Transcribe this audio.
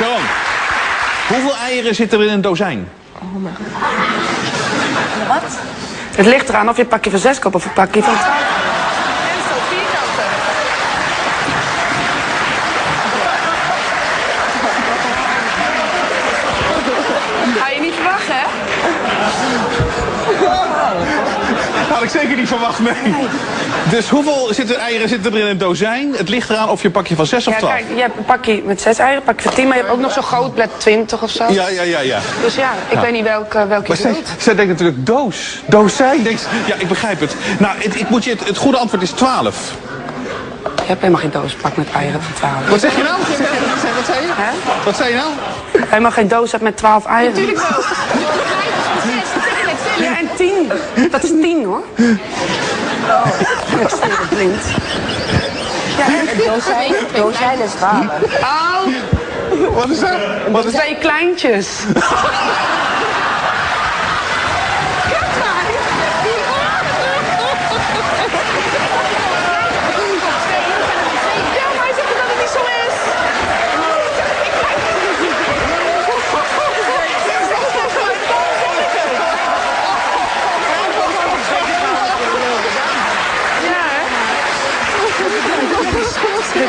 Sharon, hoeveel eieren zitten er in een dozijn? Wat? Het ligt eraan of je een pakje van zes koopt of een pakje van twaalf. Ga je niet verwachten, hè? Had ik zeker niet verwacht, nee. Dus hoeveel zitten eieren zitten er in een dozijn? Het ligt eraan of je een pakje van zes of Ja, twaalf. kijk, je hebt een pakje met zes eieren, een pakje van tien, maar je hebt ook nog zo'n groot blad 20 of zo. Ja, ja, ja, ja. Dus ja, ik weet niet welke, welke Maar je zij, denkt natuurlijk doos. Dozijn. Denkt, ja, ik begrijp het. Nou, het, ik moet je, het, het goede antwoord is 12. Je hebt helemaal geen doospak met eieren van 12. Wat zeg je nou? Wat zei je? Hè? Wat zei je nou? Helemaal geen doos met 12 eieren. Natuurlijk wel. Zes, tuurlijk, tuurlijk. Ja, en 10. Dat is 10 hoor. Oh, ik steek het blind. Ja, en Dozijn, dozijn is. Oh, Wat is dat? Wat is dat? twee kleintjes.